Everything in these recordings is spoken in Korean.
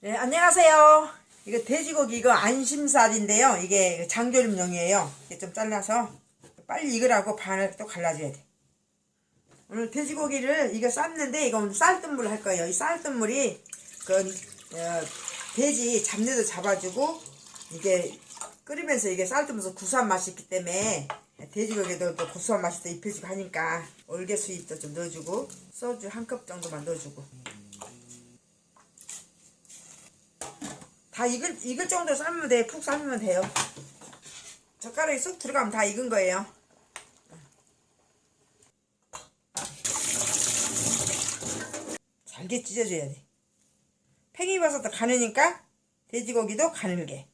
네, 안녕하세요. 이거 돼지고기 이거 안심살인데요. 이게 장조림용이에요. 이게 좀 잘라서 빨리 익으라고 반을 또 갈라줘야 돼. 오늘 돼지고기를 이거 이거 오늘 쌀뜨물 할 거예요. 이 쌀뜨물이 그 어, 돼지 잡내도 잡아주고 이게 끓이면서 이게 쌀뜨면서 구수한 맛이 있기 때문에 돼지고기도 또 고소한 맛이 또 입혀지고 하니까 올개 수잎도 좀 넣어주고 소주 한 컵 정도만 넣어주고 다 익을, 익을 정도로 삶으면 돼. 푹 삶으면 돼요. 젓가락이 쑥 들어가면 다 익은 거예요. 잘게 찢어줘야 돼. 팽이버섯도 가느니까 돼지고기도 가늘게.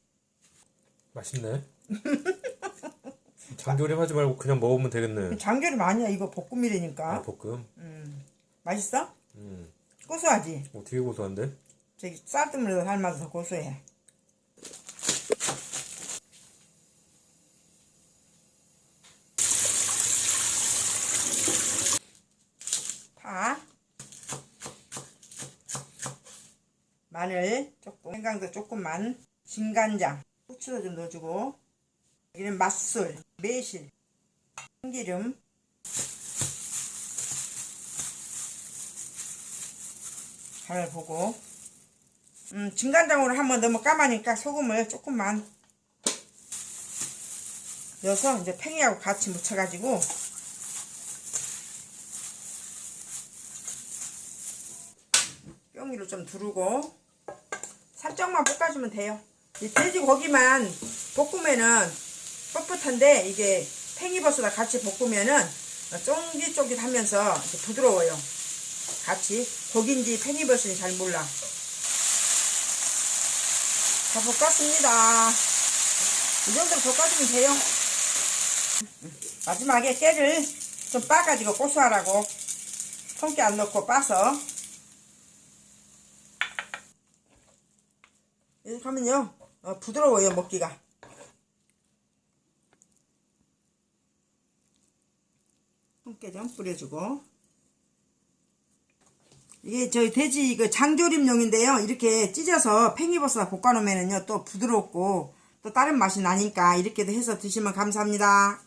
맛있네. 장조림 하지 말고 그냥 먹으면 되겠네. 장조림 아니야. 이거 볶음이라니까. 아, 볶음. 맛있어? 음. 고소하지? 어, 되게 고소한데? 저기 쌀뜨물에서 삶아서 더 고소해. 파, 마늘 조금, 생강도 조금만, 진간장, 후추도 좀 넣어주고, 여기는 맛술, 매실, 참기름, 간을 보고, 음, 진간장으로 한번 너무 까마니까 소금을 조금만 넣어서 이제 팽이하고 같이 묻혀가지고 뿅이로 좀 두르고 살짝만 볶아주면 돼요. 이 돼지고기만 볶으면은 뻣뻣한데 이게 팽이버섯과 같이 볶으면은 쫑깃쫑깃하면서 부드러워요. 같이 고기인지 팽이버섯인지 잘 몰라. 다 볶았습니다. 이 정도로 볶아주면 돼요. 마지막에 깨를 좀 빻아가지고 고소하라고 통깨 안 넣고 빻아서 이렇게 하면요 어, 부드러워요 먹기가 통깨 좀 뿌려주고 이게 저희 돼지 그 장조림용인데요. 이렇게 찢어서 팽이버섯 볶아놓으면요 또 부드럽고 또 다른 맛이 나니까 이렇게도 해서 드시면 감사합니다.